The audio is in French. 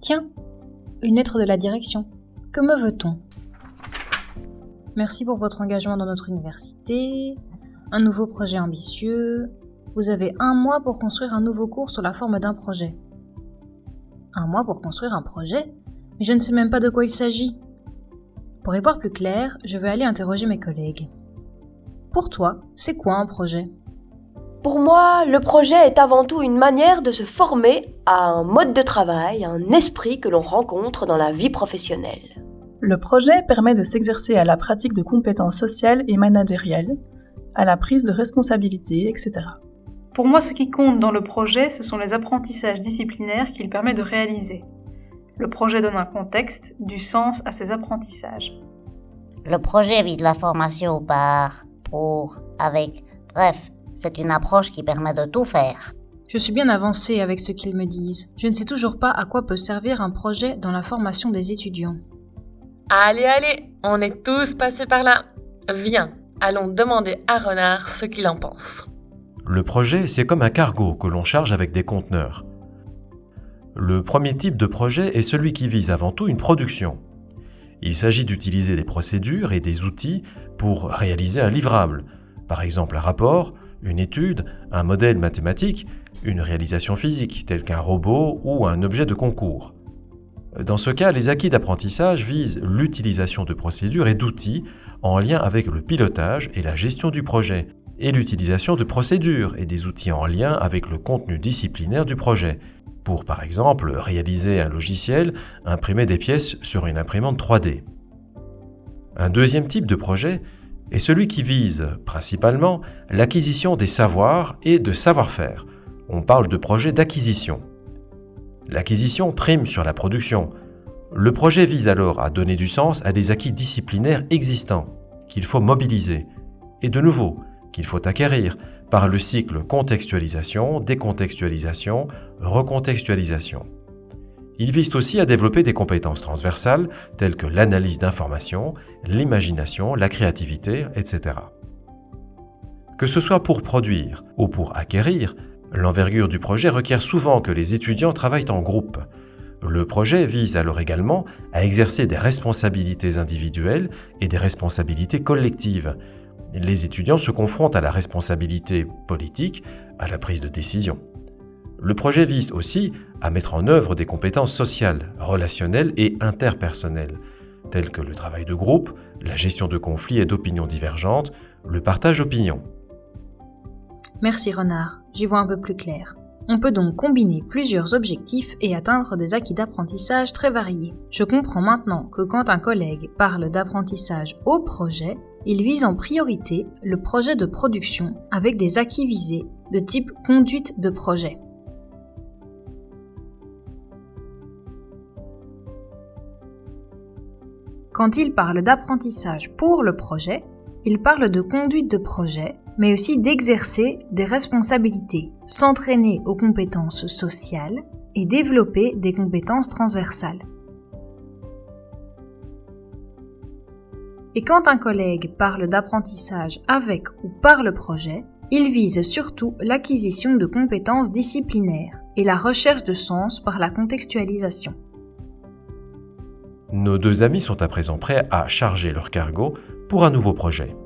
Tiens, une lettre de la direction. Que me veut-on? Merci pour votre engagement dans notre université. Un nouveau projet ambitieux. Vous avez un mois pour construire un nouveau cours sous la forme d'un projet. Un mois pour construire un projet? Mais je ne sais même pas de quoi il s'agit. Pour y voir plus clair, je vais aller interroger mes collègues. Pour toi, c'est quoi un projet? Pour moi, le projet est avant tout une manière de se former à un mode de travail, un esprit que l'on rencontre dans la vie professionnelle. Le projet permet de s'exercer à la pratique de compétences sociales et managériales, à la prise de responsabilités, etc. Pour moi, ce qui compte dans le projet, ce sont les apprentissages disciplinaires qu'il permet de réaliser. Le projet donne un contexte, du sens à ces apprentissages. Le projet vise la formation par, pour, avec, bref, c'est une approche qui permet de tout faire. Je suis bien avancée avec ce qu'ils me disent. Je ne sais toujours pas à quoi peut servir un projet dans la formation des étudiants. Allez, allez, on est tous passés par là. Viens, allons demander à Renard ce qu'il en pense. Le projet, c'est comme un cargo que l'on charge avec des conteneurs. Le premier type de projet est celui qui vise avant tout une production. Il s'agit d'utiliser des procédures et des outils pour réaliser un livrable, par exemple un rapport, une étude, un modèle mathématique, une réalisation physique, tel qu'un robot ou un objet de concours. Dans ce cas, les acquis d'apprentissage visent l'utilisation de procédures et d'outils en lien avec le pilotage et la gestion du projet, et l'utilisation de procédures et des outils en lien avec le contenu disciplinaire du projet, pour par exemple réaliser un logiciel, imprimer des pièces sur une imprimante 3D. Un deuxième type de projet est celui qui vise principalement l'acquisition des savoirs et de savoir-faire. On parle de projet d'acquisition. L'acquisition prime sur la production. Le projet vise alors à donner du sens à des acquis disciplinaires existants qu'il faut mobiliser. Et de nouveau, qu'il faut acquérir par le cycle contextualisation, décontextualisation, recontextualisation. Il vise aussi à développer des compétences transversales telles que l'analyse d'informations, l'imagination, la créativité, etc. Que ce soit pour produire ou pour acquérir, l'envergure du projet requiert souvent que les étudiants travaillent en groupe. Le projet vise alors également à exercer des responsabilités individuelles et des responsabilités collectives, les étudiants se confrontent à la responsabilité politique, à la prise de décision. Le projet vise aussi à mettre en œuvre des compétences sociales, relationnelles et interpersonnelles, telles que le travail de groupe, la gestion de conflits et d'opinions divergentes, le partage d'opinions. Merci Renard, j'y vois un peu plus clair. On peut donc combiner plusieurs objectifs et atteindre des acquis d'apprentissage très variés. Je comprends maintenant que quand un collègue parle d'apprentissage au projet, il vise en priorité le projet de production avec des acquis visés de type conduite de projet. Quand il parle d'apprentissage pour le projet, il parle de conduite de projet, mais aussi d'exercer des responsabilités, s'entraîner aux compétences sociales et développer des compétences transversales. Et quand un collègue parle d'apprentissage avec ou par le projet, il vise surtout l'acquisition de compétences disciplinaires et la recherche de sens par la contextualisation. Nos deux amis sont à présent prêts à charger leur cargo pour un nouveau projet.